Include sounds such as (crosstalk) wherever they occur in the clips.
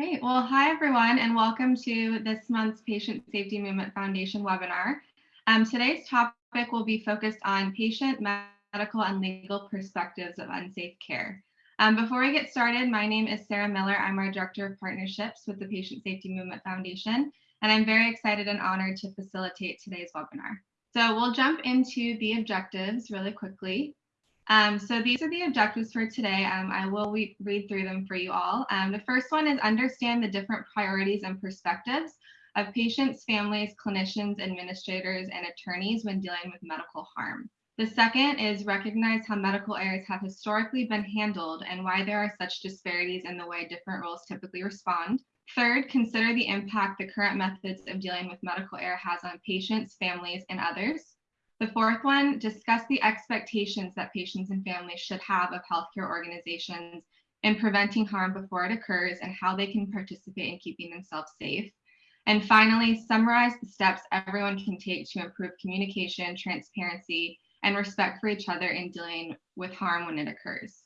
Great. Well, hi, everyone, and welcome to this month's Patient Safety Movement Foundation webinar. Um, today's topic will be focused on patient, medical, and legal perspectives of unsafe care. Um, before we get started, my name is Sarah Miller. I'm our Director of Partnerships with the Patient Safety Movement Foundation, and I'm very excited and honored to facilitate today's webinar. So we'll jump into the objectives really quickly. Um, so these are the objectives for today. Um, I will read through them for you all. Um, the first one is understand the different priorities and perspectives of patients, families, clinicians, administrators, and attorneys when dealing with medical harm. The second is recognize how medical errors have historically been handled and why there are such disparities in the way different roles typically respond. Third, consider the impact the current methods of dealing with medical error has on patients, families, and others. The fourth one, discuss the expectations that patients and families should have of healthcare organizations in preventing harm before it occurs and how they can participate in keeping themselves safe. And finally, summarize the steps everyone can take to improve communication, transparency, and respect for each other in dealing with harm when it occurs.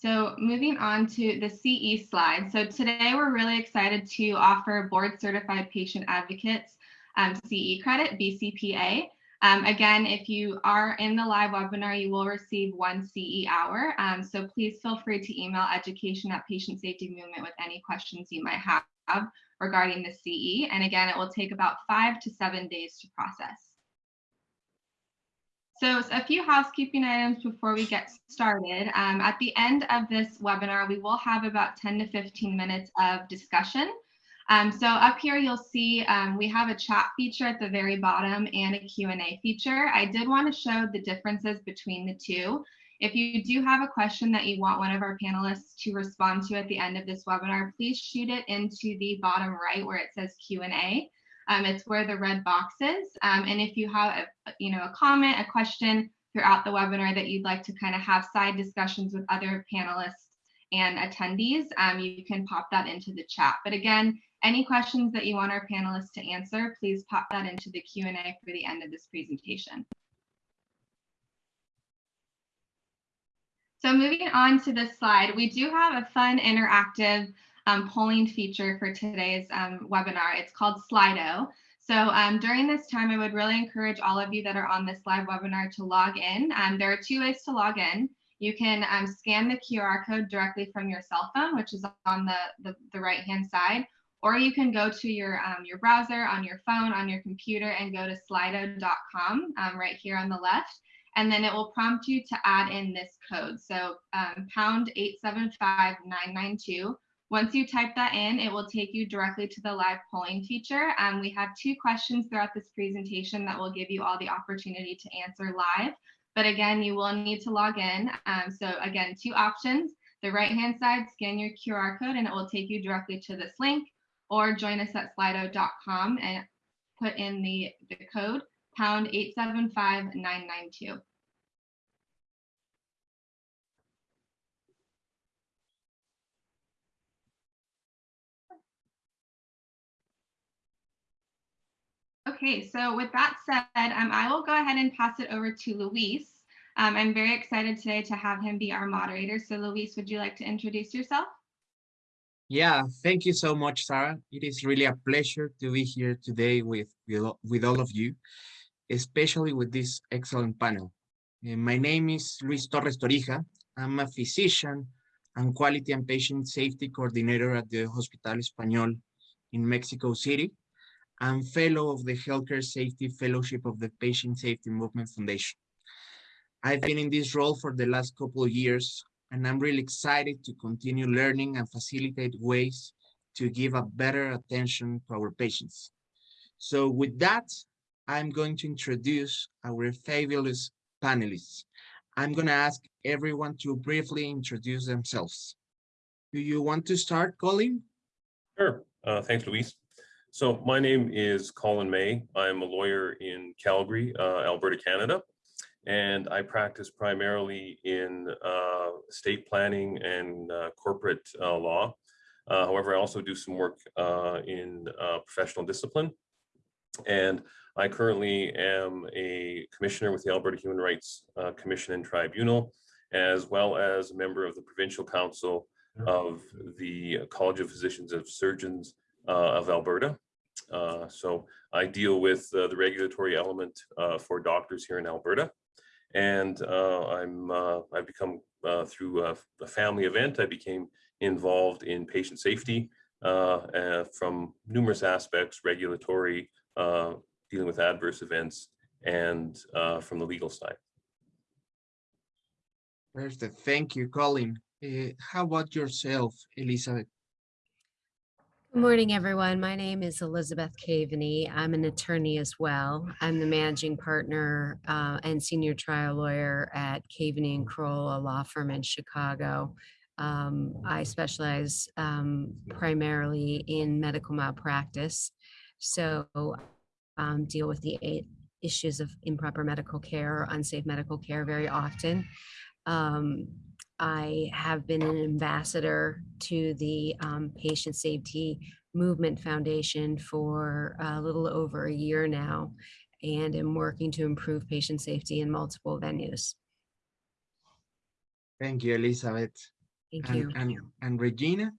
So moving on to the CE slide. So today we're really excited to offer board certified patient advocates um, CE credit, BCPA. Um, again, if you are in the live webinar, you will receive one CE hour. Um, so please feel free to email education at patient safety movement with any questions you might have regarding the CE. And again, it will take about five to seven days to process. So a few housekeeping items before we get started. Um, at the end of this webinar, we will have about 10 to 15 minutes of discussion. Um, so up here, you'll see um, we have a chat feature at the very bottom and a Q&A feature. I did want to show the differences between the two. If you do have a question that you want one of our panelists to respond to at the end of this webinar, please shoot it into the bottom right where it says Q&A. Um, it's where the red box is. Um, and if you have a, you know, a comment, a question throughout the webinar that you'd like to kind of have side discussions with other panelists and attendees, um, you can pop that into the chat. But again, any questions that you want our panelists to answer, please pop that into the Q&A for the end of this presentation. So moving on to this slide, we do have a fun interactive um, polling feature for today's um, webinar. It's called Slido. So um, during this time, I would really encourage all of you that are on this live webinar to log in. Um, there are two ways to log in. You can um, scan the QR code directly from your cell phone, which is on the, the, the right-hand side, or you can go to your, um, your browser on your phone, on your computer, and go to slido.com right here on the left and then it will prompt you to add in this code. So um, pound 875992 once you type that in, it will take you directly to the live polling feature. Um, we have two questions throughout this presentation that will give you all the opportunity to answer live. But again, you will need to log in. Um, so again, two options. The right-hand side, scan your QR code and it will take you directly to this link or join us at slido.com and put in the, the code pound 875992. Okay, so with that said, um, I will go ahead and pass it over to Luis. Um, I'm very excited today to have him be our moderator. So Luis, would you like to introduce yourself? Yeah, thank you so much, Sarah. It is really a pleasure to be here today with, with all of you, especially with this excellent panel. Uh, my name is Luis Torres Torija. I'm a physician and quality and patient safety coordinator at the Hospital Español in Mexico City and fellow of the Healthcare Safety Fellowship of the Patient Safety Movement Foundation. I've been in this role for the last couple of years, and I'm really excited to continue learning and facilitate ways to give a better attention to our patients. So with that, I'm going to introduce our fabulous panelists. I'm going to ask everyone to briefly introduce themselves. Do you want to start, Colin? Sure. Uh, thanks, Luis. So my name is Colin May. I'm a lawyer in Calgary, uh, Alberta, Canada, and I practice primarily in uh, state planning and uh, corporate uh, law. Uh, however, I also do some work uh, in professional discipline. And I currently am a commissioner with the Alberta Human Rights Commission and Tribunal, as well as a member of the Provincial Council of the College of Physicians of Surgeons of Alberta. Uh, so I deal with uh, the regulatory element uh, for doctors here in Alberta. And uh, I'm uh, I've become through a, a, family event, I became involved in patient safety from numerous aspects, regulatory, dealing with adverse events, and from the legal side. Thank you, Colin. Uh, how about yourself, Elizabeth? Good morning, everyone. My name is Elizabeth Kaveny. I'm an attorney as well. I'm the managing partner uh, and senior trial lawyer at Kaveny and Kroll, a law firm in Chicago. Um, I specialize um, primarily in medical malpractice, so um, deal with the issues of improper medical care or unsafe medical care very often. Um, I have been an ambassador to the um, Patient Safety Movement Foundation for a little over a year now and am working to improve patient safety in multiple venues. Thank you, Elizabeth. Thank and, you. And, and Regina?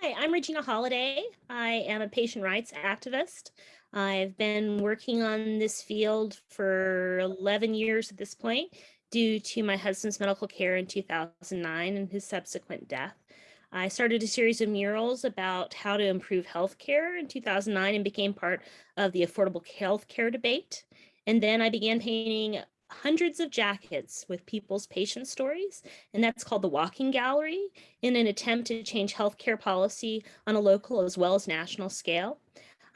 Hi, I'm Regina Holliday. I am a patient rights activist. I've been working on this field for 11 years at this point due to my husband's medical care in 2009 and his subsequent death. I started a series of murals about how to improve healthcare in 2009 and became part of the affordable healthcare debate. And then I began painting hundreds of jackets with people's patient stories, and that's called the Walking Gallery in an attempt to change healthcare policy on a local as well as national scale.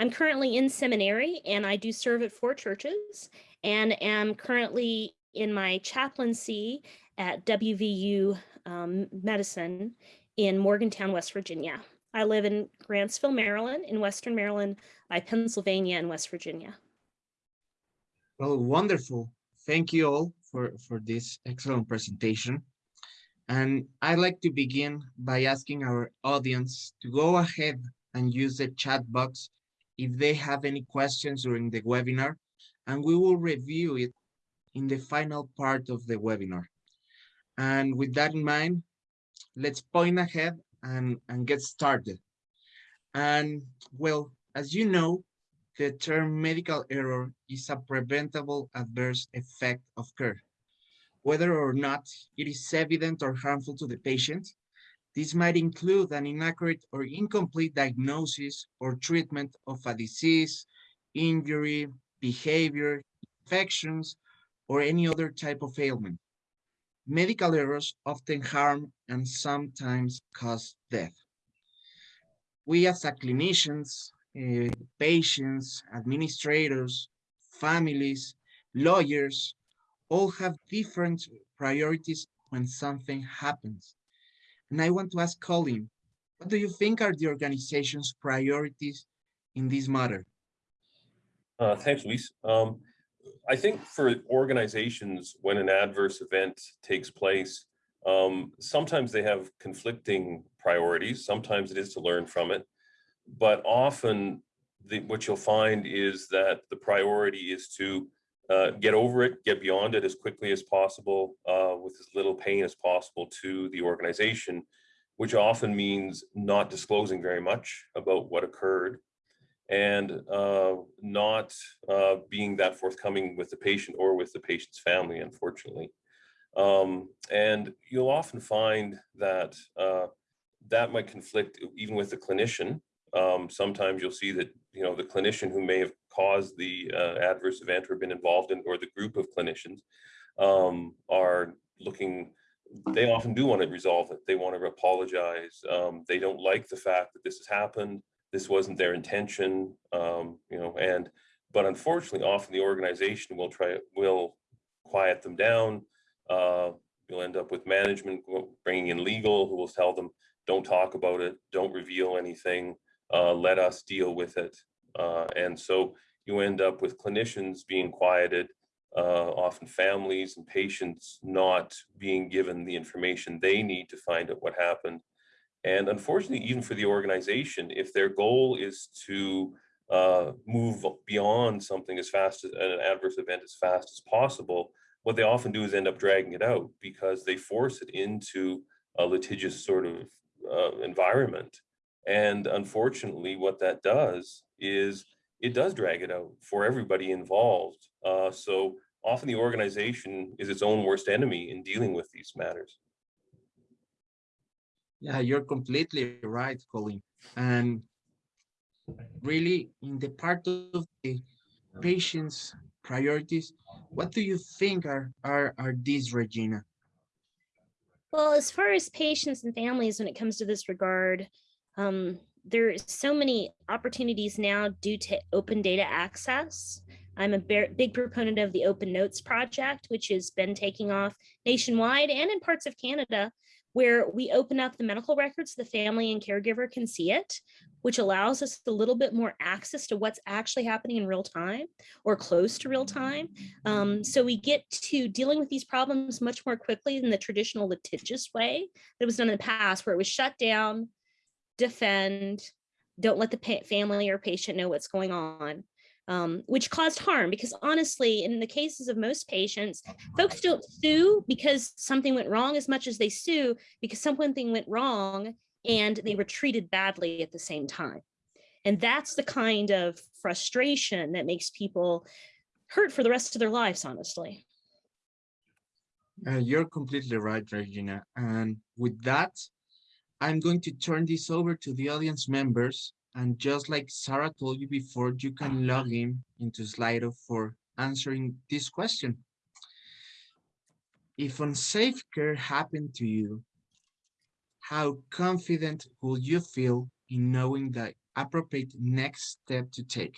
I'm currently in seminary and I do serve at four churches and am currently in my chaplaincy at WVU um, Medicine in Morgantown, West Virginia. I live in Grantsville, Maryland, in Western Maryland, by Pennsylvania and West Virginia. Well, wonderful. Thank you all for, for this excellent presentation. And I'd like to begin by asking our audience to go ahead and use the chat box if they have any questions during the webinar, and we will review it in the final part of the webinar. And with that in mind, let's point ahead and, and get started. And well, as you know, the term medical error is a preventable adverse effect of care. Whether or not it is evident or harmful to the patient, this might include an inaccurate or incomplete diagnosis or treatment of a disease, injury, behavior, infections, or any other type of ailment. Medical errors often harm and sometimes cause death. We as clinicians, uh, patients, administrators, families, lawyers, all have different priorities when something happens. And I want to ask Colin, what do you think are the organization's priorities in this matter? Uh, thanks, Luis. Um, I think for organizations, when an adverse event takes place, um, sometimes they have conflicting priorities. Sometimes it is to learn from it, but often the, what you'll find is that the priority is to uh, get over it, get beyond it as quickly as possible, uh, with as little pain as possible to the organization, which often means not disclosing very much about what occurred and uh, not uh, being that forthcoming with the patient or with the patient's family, unfortunately. Um, and you'll often find that uh, that might conflict even with the clinician. Um, sometimes you'll see that, you know, the clinician who may have caused the uh, adverse event or been involved in, or the group of clinicians um, are looking they often do want to resolve it. They want to apologize. Um, they don't like the fact that this has happened this wasn't their intention, um, you know, and, but unfortunately, often the organization will try, will quiet them down. Uh, you'll end up with management bringing in legal who will tell them, don't talk about it, don't reveal anything, uh, let us deal with it. Uh, and so you end up with clinicians being quieted, uh, often families and patients not being given the information they need to find out what happened. And unfortunately, even for the organization, if their goal is to uh, move beyond something as fast as an adverse event as fast as possible, what they often do is end up dragging it out because they force it into a litigious sort of uh, environment. And unfortunately, what that does is it does drag it out for everybody involved. Uh, so often the organization is its own worst enemy in dealing with these matters. Yeah, you're completely right, Colin. And really, in the part of the patient's priorities, what do you think are are are these, Regina? Well, as far as patients and families, when it comes to this regard, um, there are so many opportunities now due to open data access. I'm a big proponent of the Open Notes project, which has been taking off nationwide and in parts of Canada, where we open up the medical records, the family and caregiver can see it, which allows us a little bit more access to what's actually happening in real time or close to real time. Um, so we get to dealing with these problems much more quickly than the traditional litigious way that was done in the past, where it was shut down, defend, don't let the family or patient know what's going on. Um, which caused harm because honestly, in the cases of most patients, folks don't sue because something went wrong as much as they sue because something went wrong and they were treated badly at the same time. And that's the kind of frustration that makes people hurt for the rest of their lives, honestly. Uh, you're completely right, Regina. And with that, I'm going to turn this over to the audience members. And just like Sarah told you before, you can log in into Slido for answering this question. If unsafe care happened to you, how confident will you feel in knowing the appropriate next step to take?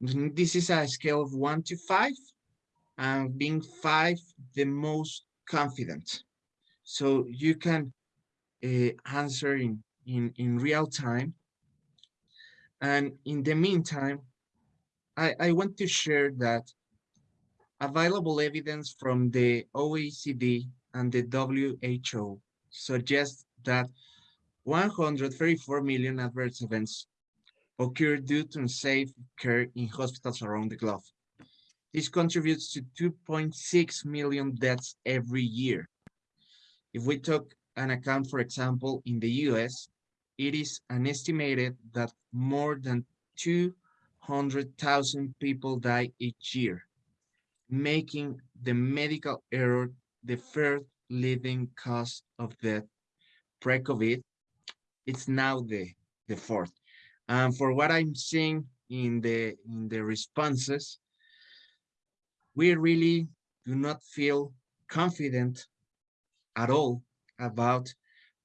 This is a scale of one to five, and being five the most confident. So you can uh, answer in, in, in real time. And in the meantime, I, I want to share that available evidence from the OECD and the WHO suggests that 134 million adverse events occur due to unsafe care in hospitals around the globe. This contributes to 2.6 million deaths every year. If we took an account, for example, in the US, it is an estimated that more than 200,000 people die each year, making the medical error the first leading cause of death pre-COVID. It's now the, the fourth. And for what I'm seeing in the in the responses, we really do not feel confident at all about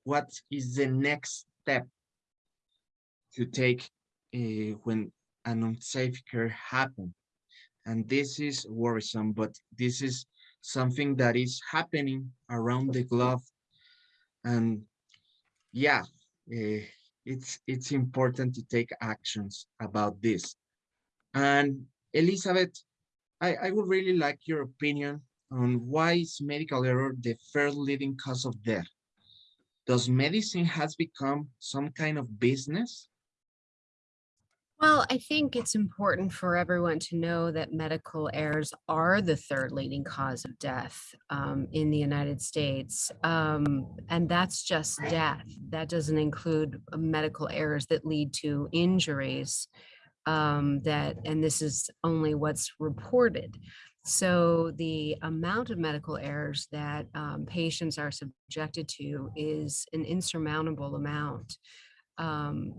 what is the next step to take uh, when an unsafe care happen. And this is worrisome, but this is something that is happening around the globe. And yeah, uh, it's it's important to take actions about this. And Elizabeth, I, I would really like your opinion on why is medical error the first leading cause of death? Does medicine has become some kind of business? Well, I think it's important for everyone to know that medical errors are the third leading cause of death um, in the United States. Um, and that's just death. That doesn't include uh, medical errors that lead to injuries um, that, and this is only what's reported. So the amount of medical errors that um, patients are subjected to is an insurmountable amount. Um,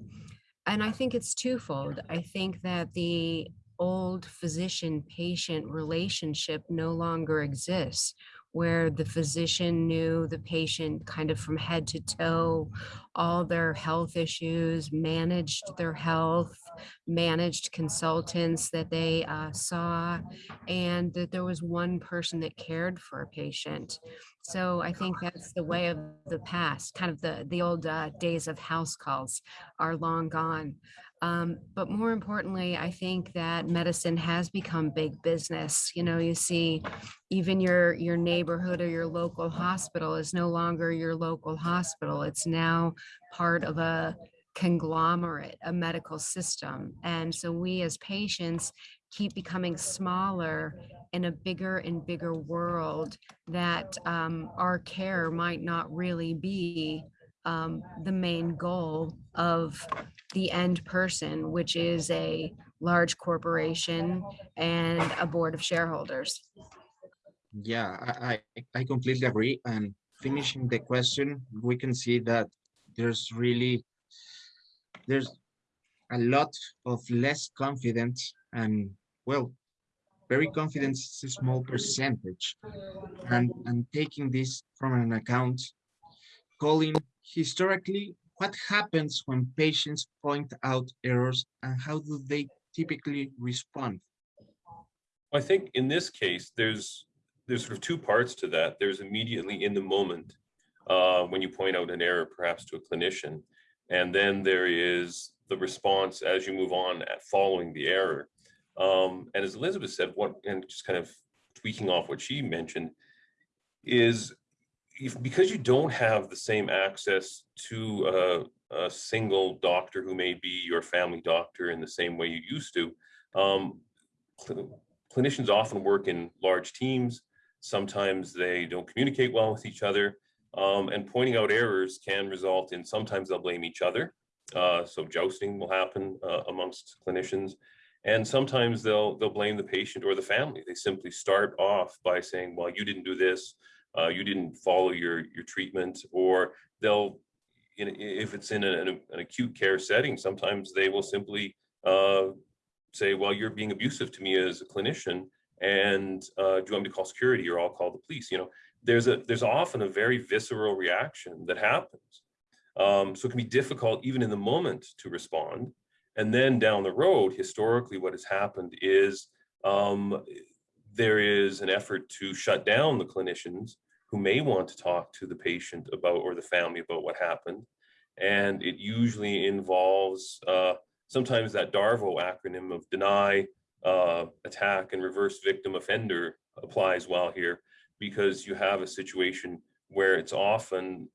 and I think it's twofold. I think that the old physician patient relationship no longer exists where the physician knew the patient kind of from head to toe, all their health issues, managed their health, managed consultants that they uh, saw, and that there was one person that cared for a patient. So I think that's the way of the past, kind of the, the old uh, days of house calls are long gone. Um, but more importantly, I think that medicine has become big business. You know, you see even your your neighborhood or your local hospital is no longer your local hospital. It's now part of a conglomerate, a medical system. And so we as patients keep becoming smaller in a bigger and bigger world that um, our care might not really be um, the main goal of the end person, which is a large corporation and a board of shareholders. Yeah, I, I, completely agree. And finishing the question, we can see that there's really, there's a lot of less confidence and well, very confidence is a small percentage. And, and taking this from an account, Colin historically, what happens when patients point out errors and how do they typically respond? I think in this case, there's there's sort of two parts to that. There's immediately in the moment uh, when you point out an error, perhaps to a clinician, and then there is the response as you move on at following the error. Um, and as Elizabeth said, what and just kind of tweaking off what she mentioned is if, because you don't have the same access to a, a, single doctor who may be your family doctor in the same way you used to, um, cl clinicians often work in large teams. Sometimes they don't communicate well with each other. Um, and pointing out errors can result in sometimes they'll blame each other. Uh, so jousting will happen uh, amongst clinicians. And sometimes they'll they'll blame the patient or the family. They simply start off by saying, well, you didn't do this, uh, you didn't follow your, your treatment, or they'll, in, if it's in an, an, acute care setting, sometimes they will simply uh, say, well, you're being abusive to me as a clinician, and uh, do you want me to call security or I'll call the police? You know, there's a there's often a very visceral reaction that happens. Um, so it can be difficult even in the moment to respond. And then down the road, historically, what has happened is um, there is an effort to shut down the clinicians who may want to talk to the patient about or the family about what happened. And it usually involves uh, sometimes that DARVO acronym of deny, uh, attack, and reverse victim offender applies well here because you have a situation where it's often,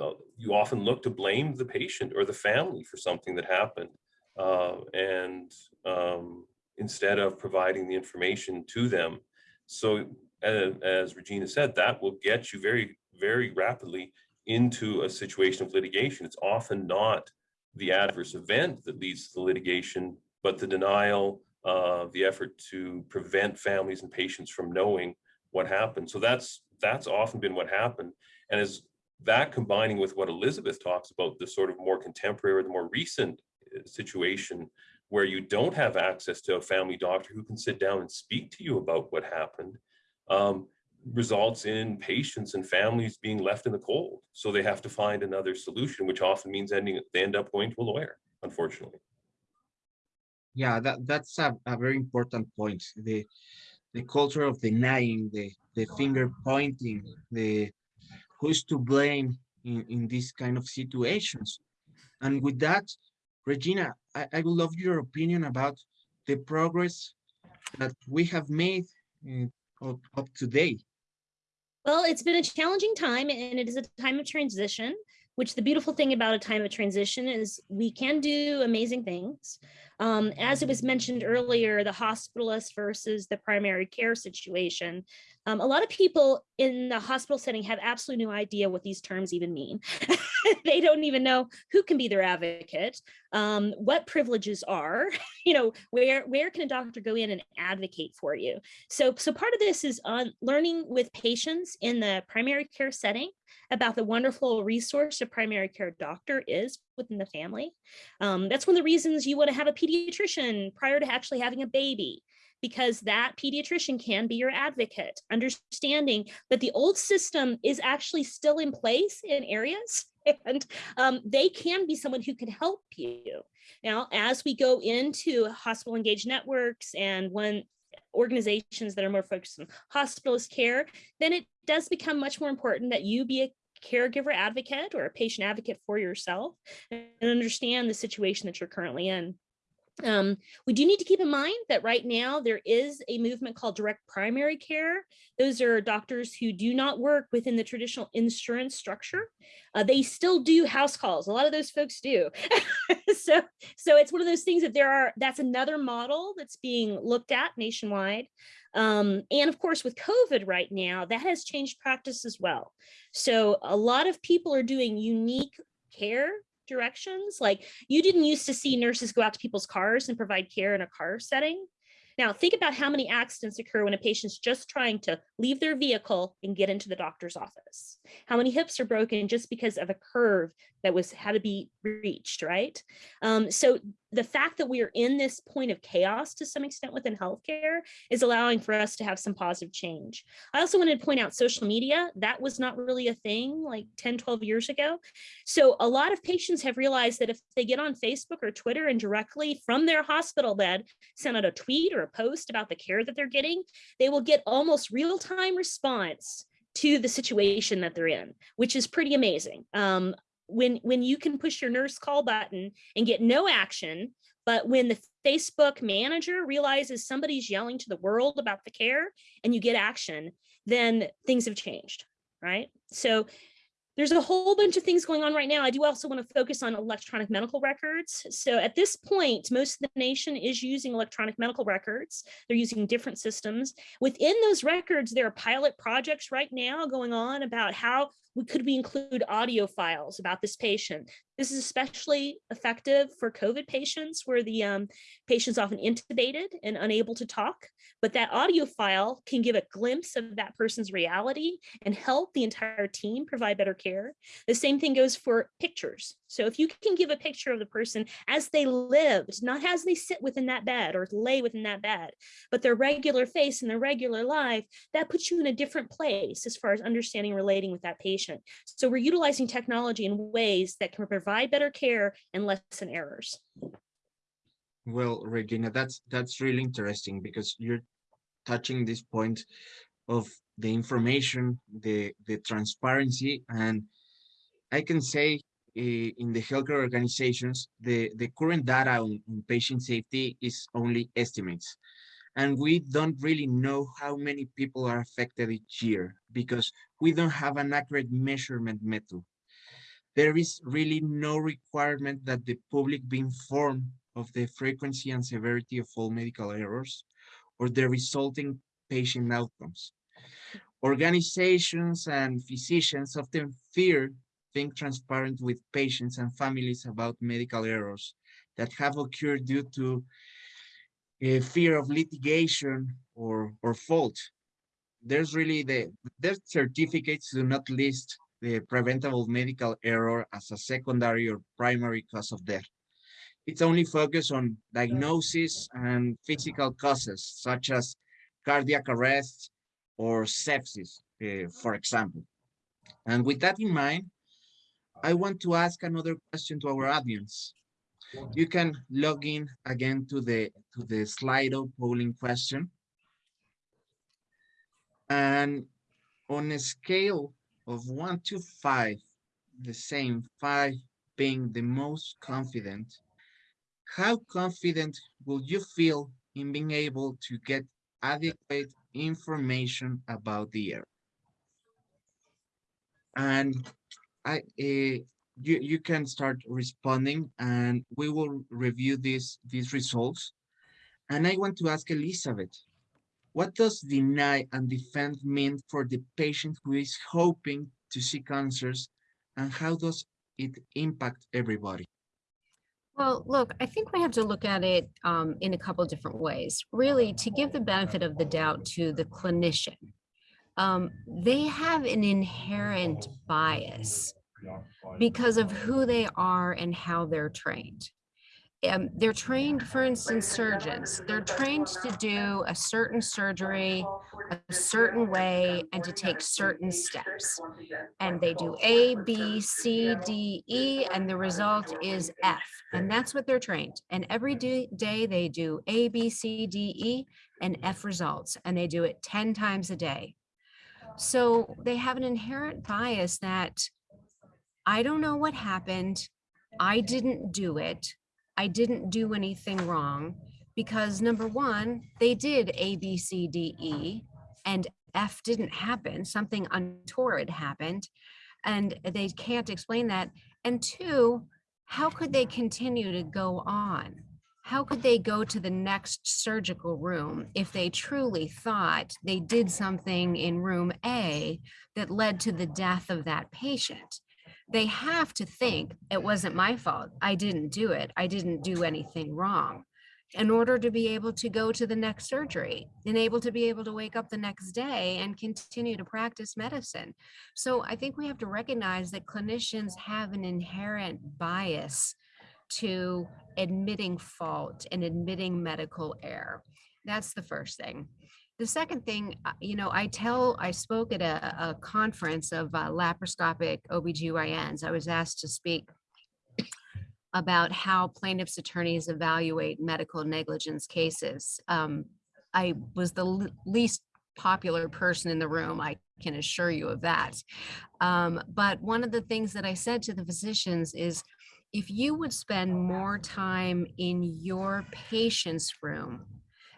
uh, you often look to blame the patient or the family for something that happened. Uh, and um, instead of providing the information to them. So as, as Regina said, that will get you very, very rapidly into a situation of litigation. It's often not the adverse event that leads to the litigation, but the denial, uh, the effort to prevent families and patients from knowing what happened. So that's that's often been what happened. And as that combining with what Elizabeth talks about, the sort of more contemporary or the more recent uh, situation where you don't have access to a family doctor who can sit down and speak to you about what happened, um, results in patients and families being left in the cold. So they have to find another solution, which often means ending they end up going to a lawyer, unfortunately. Yeah, that, that's a, a very important point. The the culture of denying, the the finger pointing, the who's to blame in, in these kind of situations. And with that, Regina, I, I would love your opinion about the progress that we have made up, up to date? Well, it's been a challenging time and it is a time of transition, which the beautiful thing about a time of transition is we can do amazing things. Um, as it was mentioned earlier, the hospitalist versus the primary care situation, um, a lot of people in the hospital setting have absolutely no idea what these terms even mean. (laughs) they don't even know who can be their advocate, um, what privileges are, (laughs) you know, where where can a doctor go in and advocate for you? So, so part of this is on learning with patients in the primary care setting about the wonderful resource a primary care doctor is within the family. Um, that's one of the reasons you want to have a pediatrician prior to actually having a baby because that pediatrician can be your advocate, understanding that the old system is actually still in place in areas (laughs) and um, they can be someone who can help you. Now, as we go into hospital engaged networks and when organizations that are more focused on hospitalist care, then it does become much more important that you be a caregiver advocate or a patient advocate for yourself and understand the situation that you're currently in. Um, we do need to keep in mind that right now there is a movement called direct primary care. Those are doctors who do not work within the traditional insurance structure. Uh, they still do house calls. A lot of those folks do. (laughs) so, so it's one of those things that there are, that's another model that's being looked at nationwide. Um, and of course, with COVID right now, that has changed practice as well. So a lot of people are doing unique care directions. Like you didn't used to see nurses go out to people's cars and provide care in a car setting. Now think about how many accidents occur when a patient's just trying to leave their vehicle and get into the doctor's office. How many hips are broken just because of a curve that was had to be reached, right? Um, so the fact that we are in this point of chaos to some extent within healthcare is allowing for us to have some positive change. I also wanted to point out social media. That was not really a thing like 10, 12 years ago. So a lot of patients have realized that if they get on Facebook or Twitter and directly from their hospital bed, send out a tweet or a post about the care that they're getting, they will get almost real-time response to the situation that they're in, which is pretty amazing. Um, when when you can push your nurse call button and get no action but when the facebook manager realizes somebody's yelling to the world about the care and you get action then things have changed right so there's a whole bunch of things going on right now. I do also want to focus on electronic medical records. So at this point, most of the nation is using electronic medical records. They're using different systems. Within those records, there are pilot projects right now going on about how we could we include audio files about this patient. This is especially effective for COVID patients where the um, patient's often intubated and unable to talk, but that audio file can give a glimpse of that person's reality and help the entire team provide better care. The same thing goes for pictures. So if you can give a picture of the person as they lived, not as they sit within that bed or lay within that bed, but their regular face and their regular life, that puts you in a different place as far as understanding relating with that patient. So we're utilizing technology in ways that can provide better care and lessen errors. Well, Regina, that's that's really interesting because you're touching this point of the information, the the transparency, and I can say Eh, in the healthcare organizations, the the current data on, on patient safety is only estimates and we don't really know how many people are affected each year because we don't have an accurate measurement method. There is really no requirement that the public be informed of the frequency and severity of all medical errors or the resulting patient outcomes. Organizations and physicians often fear being transparent with patients and families about medical errors that have occurred due to a fear of litigation or, or fault. There's really the death certificates do not list the preventable medical error as a secondary or primary cause of death. It's only focused on diagnosis and physical causes, such as cardiac arrest or sepsis, uh, for example. And with that in mind, I want to ask another question to our audience. You can log in again to the to the Slido polling question. And on a scale of one to five, the same five being the most confident, how confident will you feel in being able to get adequate information about the error? And I, uh, you, you can start responding and we will review these, these results. And I want to ask Elizabeth, what does deny and defend mean for the patient who is hoping to seek answers and how does it impact everybody? Well, look, I think we have to look at it um, in a couple different ways. Really, to give the benefit of the doubt to the clinician, um, they have an inherent bias because of who they are and how they're trained. Um, they're trained, for instance, surgeons. They're trained to do a certain surgery a certain way and to take certain steps. And they do A, B, C, D, E, and the result is F. And that's what they're trained. And every day they do A, B, C, D, E, and F results. And they do it 10 times a day. So they have an inherent bias that I don't know what happened. I didn't do it. I didn't do anything wrong because number one, they did A, B, C, D, E, and F didn't happen. Something untoward happened, and they can't explain that. And two, how could they continue to go on? How could they go to the next surgical room if they truly thought they did something in room A that led to the death of that patient? They have to think it wasn't my fault. I didn't do it. I didn't do anything wrong in order to be able to go to the next surgery and able to be able to wake up the next day and continue to practice medicine. So I think we have to recognize that clinicians have an inherent bias to admitting fault and admitting medical error. That's the first thing. The second thing, uh, you know, I tell, I spoke at a, a conference of uh, laparoscopic OBGYNs. I was asked to speak about how plaintiffs' attorneys evaluate medical negligence cases. Um, I was the least popular person in the room, I can assure you of that. Um, but one of the things that I said to the physicians is, if you would spend more time in your patient's room,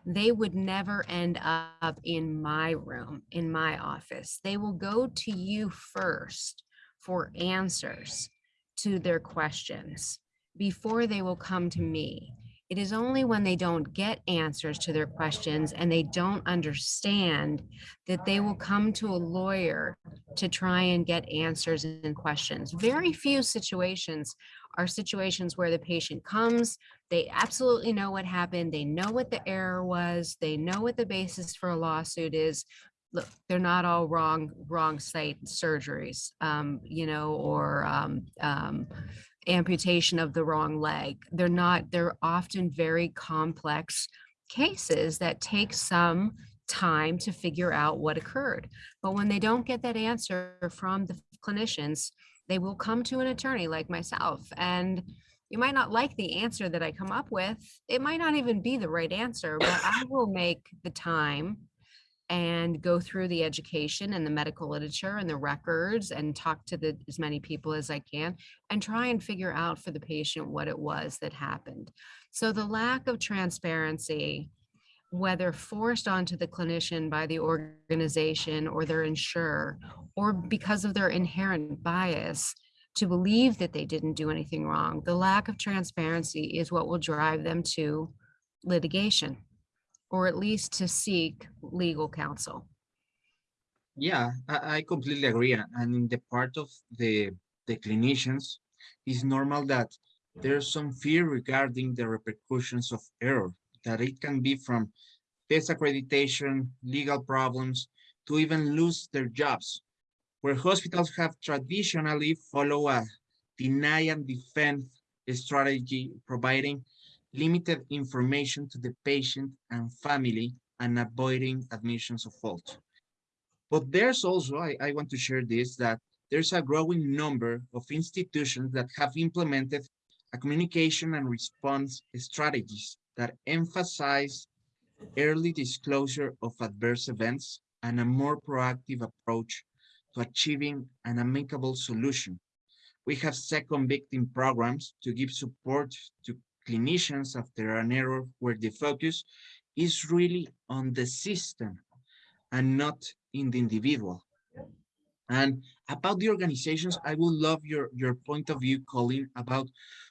they would never end up in my room, in my office. They will go to you first for answers to their questions before they will come to me. It is only when they don't get answers to their questions and they don't understand that they will come to a lawyer to try and get answers and questions. Very few situations are situations where the patient comes, they absolutely know what happened, they know what the error was, they know what the basis for a lawsuit is. Look, they're not all wrong, wrong site surgeries, um, you know, or um, um, amputation of the wrong leg. They're not, they're often very complex cases that take some time to figure out what occurred. But when they don't get that answer from the clinicians, they will come to an attorney like myself and you might not like the answer that I come up with. It might not even be the right answer, but I will make the time and go through the education and the medical literature and the records and talk to the as many people as I can and try and figure out for the patient what it was that happened. So the lack of transparency, whether forced onto the clinician by the organization or their insurer, or because of their inherent bias to believe that they didn't do anything wrong, the lack of transparency is what will drive them to litigation or at least to seek legal counsel. Yeah, I, I completely agree. And in the part of the, the clinicians, it's normal that there's some fear regarding the repercussions of error, that it can be from disaccreditation, legal problems, to even lose their jobs, where hospitals have traditionally follow a deny and defend strategy, providing limited information to the patient and family and avoiding admissions of fault. But there's also, I, I want to share this, that there's a growing number of institutions that have implemented a communication and response strategies that emphasize early disclosure of adverse events and a more proactive approach to achieving an amicable solution. We have second victim programs to give support to clinicians after an error where the focus is really on the system and not in the individual. And about the organizations, I would love your, your point of view, Colin, about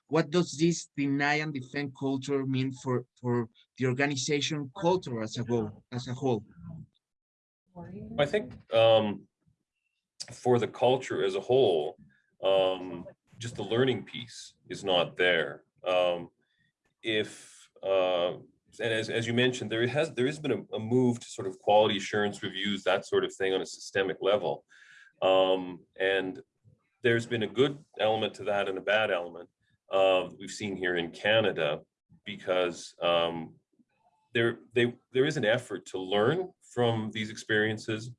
what does this deny and defend culture mean for, for the organization culture as a whole, as a whole? I think um, for the culture as a whole, um, just the learning piece is not there. Um, if, uh, and as, as you mentioned, there has there has been a, a, move to sort of quality assurance reviews, that sort of thing on a systemic level. Um, and there's been a good element to that and a bad element uh, we've seen here in Canada because um, there, they, there is an effort to learn from these experiences,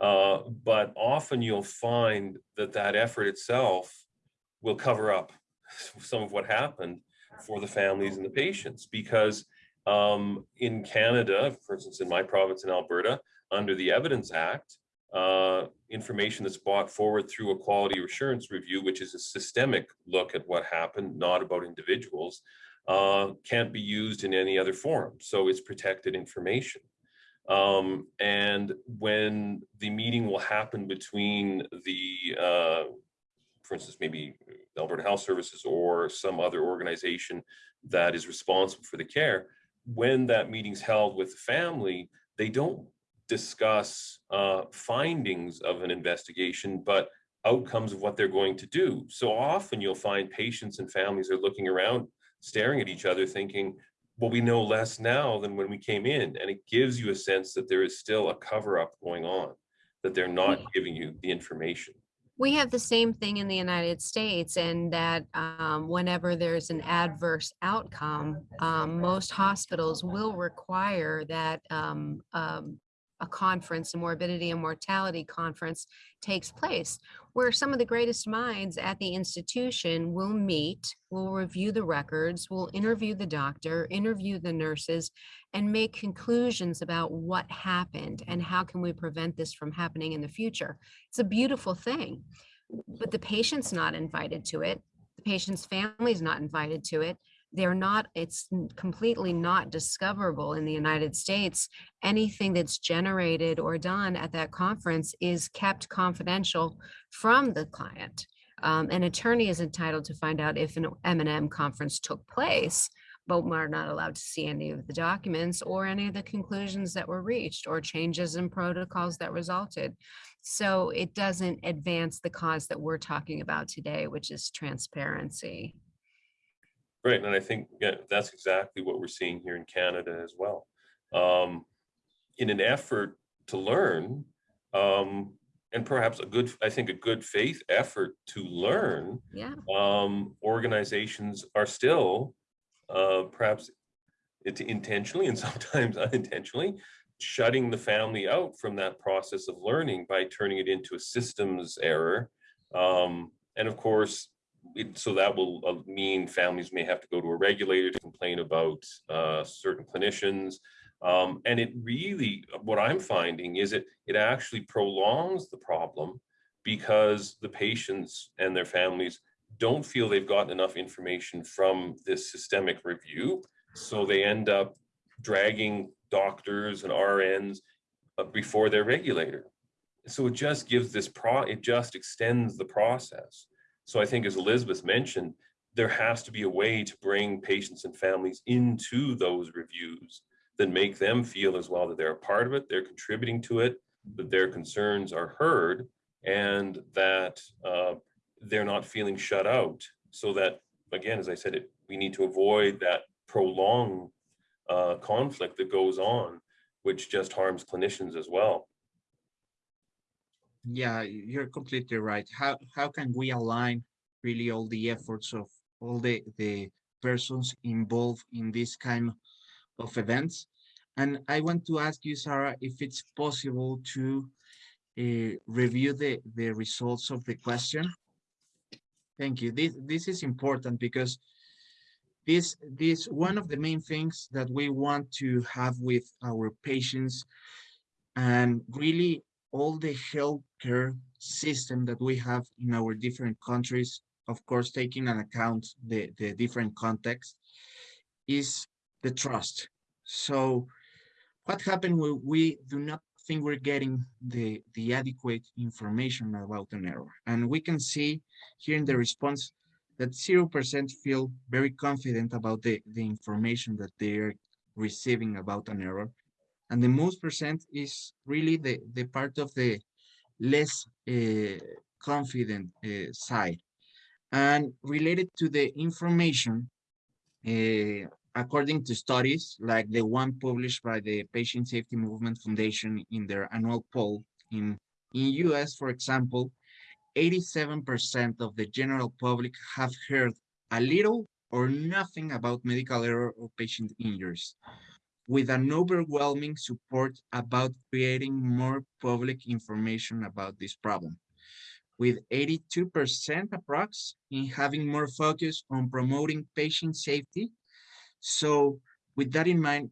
uh, but often you'll find that that effort itself will cover up (laughs) some of what happened for the families and the patients because um, in Canada, for instance, in my province in Alberta, under the Evidence Act, uh, information that's brought forward through a quality assurance review, which is a systemic look at what happened, not about individuals, uh, can't be used in any other form. So it's protected information. Um, and when the meeting will happen between the, uh, for instance, maybe Alberta Health Services or some other organization that is responsible for the care, when that meeting's held with the family, they don't discuss uh, findings of an investigation, but outcomes of what they're going to do. So often you'll find patients and families are looking around, staring at each other thinking, well, we know less now than when we came in. And it gives you a sense that there is still a cover up going on, that they're not giving you the information. We have the same thing in the United States and that um, whenever there's an adverse outcome, um, most hospitals will require that um, um, a conference, a morbidity and mortality conference takes place, where some of the greatest minds at the institution will meet, will review the records, will interview the doctor, interview the nurses, and make conclusions about what happened and how can we prevent this from happening in the future. It's a beautiful thing, but the patient's not invited to it. The patient's family's not invited to it. They're not, it's completely not discoverable in the United States. Anything that's generated or done at that conference is kept confidential from the client. Um, an attorney is entitled to find out if an M and M conference took place, but we're not allowed to see any of the documents or any of the conclusions that were reached or changes in protocols that resulted. So it doesn't advance the cause that we're talking about today, which is transparency. Right, and I think yeah, that's exactly what we're seeing here in Canada as well. Um, in an effort to learn, um, and perhaps a good, I think a good faith effort to learn, Yeah. um, organizations are still uh, perhaps it intentionally and (laughs) sometimes unintentionally shutting the family out from that process of learning by turning it into a systems error. Um, and of course, it, so that will uh, mean families may have to go to a regulator to complain about uh, certain clinicians. Um, and it really, what I'm finding is it, it actually prolongs the problem because the patients and their families don't feel they've gotten enough information from this systemic review. So they end up dragging doctors and RNs uh, before their regulator. So it just gives this pro, it just extends the process. So I think as Elizabeth mentioned, there has to be a way to bring patients and families into those reviews that make them feel as well that they're a part of it, they're contributing to it, that their concerns are heard, and that uh, they're not feeling shut out. So that, again, as I said, it, we need to avoid that prolonged uh, conflict that goes on, which just harms clinicians as well. Yeah, you're completely right. How how can we align really all the efforts of all the the persons involved in this kind of events? And I want to ask you, Sarah, if it's possible to uh, review the the results of the question. Thank you. This this is important because this this one of the main things that we want to have with our patients and really all the healthcare system that we have in our different countries, of course, taking into account the, the different context, is the trust. So what happened when we do not think we're getting the, the adequate information about an error? And we can see here in the response that 0% feel very confident about the, the information that they're receiving about an error and the most percent is really the, the part of the less uh, confident uh, side. And related to the information, uh, according to studies like the one published by the Patient Safety Movement Foundation in their annual poll in, in US, for example, 87% of the general public have heard a little or nothing about medical error or patient injuries with an overwhelming support about creating more public information about this problem, with 82% approx in having more focus on promoting patient safety. So with that in mind,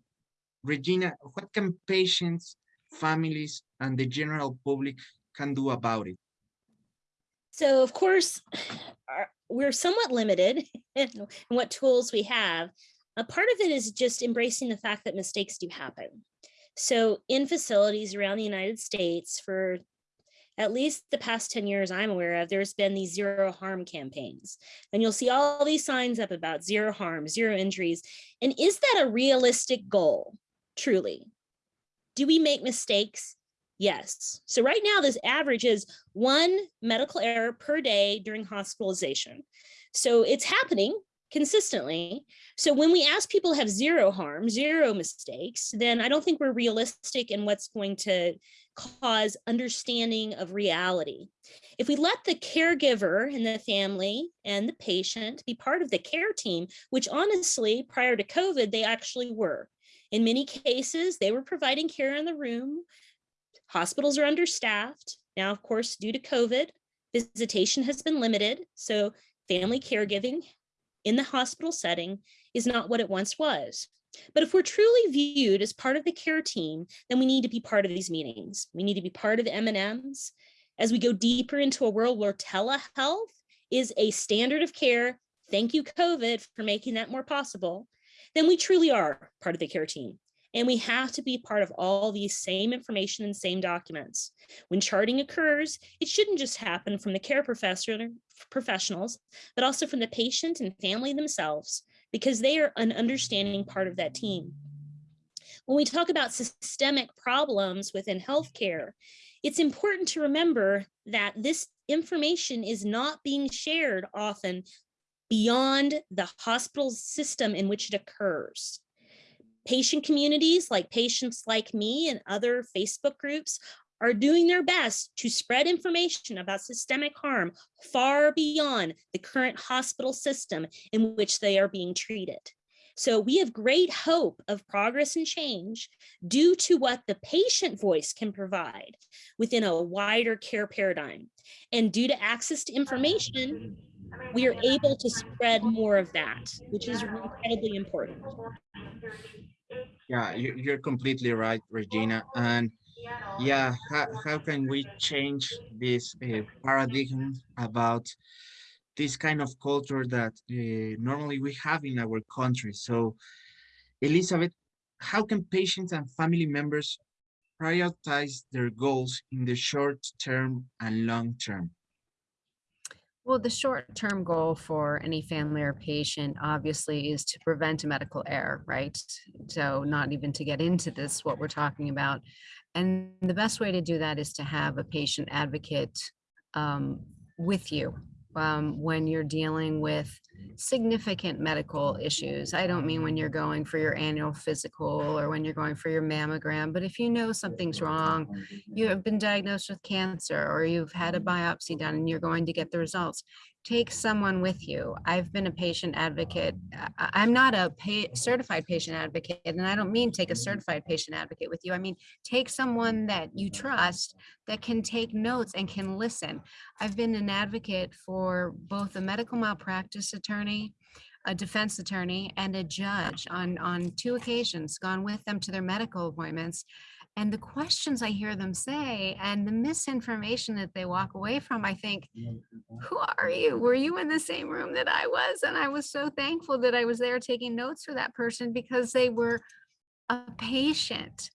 Regina, what can patients, families, and the general public can do about it? So of course, our- we're somewhat limited (laughs) in what tools we have. A part of it is just embracing the fact that mistakes do happen. So in facilities around the United States for at least the past 10 years I'm aware of, there's been these zero harm campaigns. And you'll see all these signs up about zero harm, zero injuries. And is that a realistic goal, truly? Do we make mistakes? Yes. So right now, this average is one medical error per day during hospitalization. So it's happening consistently. So when we ask people have zero harm, zero mistakes, then I don't think we're realistic in what's going to cause understanding of reality. If we let the caregiver and the family and the patient be part of the care team, which honestly, prior to COVID, they actually were. In many cases, they were providing care in the room. Hospitals are understaffed. Now, of course, due to COVID, visitation has been limited. So family caregiving in the hospital setting is not what it once was. But if we're truly viewed as part of the care team, then we need to be part of these meetings. We need to be part of the M&Ms. As we go deeper into a world where telehealth is a standard of care, thank you COVID for making that more possible, then we truly are part of the care team. And we have to be part of all these same information and same documents. When charting occurs, it shouldn't just happen from the care professor, professionals, but also from the patient and family themselves because they are an understanding part of that team. When we talk about systemic problems within healthcare, it's important to remember that this information is not being shared often beyond the hospital system in which it occurs. Patient communities like PatientsLikeMe and other Facebook groups are doing their best to spread information about systemic harm far beyond the current hospital system in which they are being treated. So we have great hope of progress and change due to what the patient voice can provide within a wider care paradigm. And due to access to information, we are able to spread more of that, which is incredibly important. Yeah, you, you're completely right, Regina. And yeah, how, how can we change this uh, paradigm about this kind of culture that uh, normally we have in our country? So, Elizabeth, how can patients and family members prioritize their goals in the short term and long term? Well, the short-term goal for any family or patient obviously is to prevent a medical error, right? So not even to get into this, what we're talking about. And the best way to do that is to have a patient advocate um, with you um, when you're dealing with significant medical issues. I don't mean when you're going for your annual physical or when you're going for your mammogram, but if you know something's wrong, you have been diagnosed with cancer or you've had a biopsy done and you're going to get the results, take someone with you. I've been a patient advocate. I- am not a pay, certified patient advocate, and I don't mean take a certified patient advocate with you. I mean, take someone that you trust that can take notes and can listen. I've been an advocate for both a medical malpractice attorney a defense attorney and a judge on on two occasions gone with them to their medical appointments and the questions I hear them say and the misinformation that they walk away from, I think, who are you? Were you in the same room that I was? And I was so thankful that I was there taking notes for that person because they were a patient.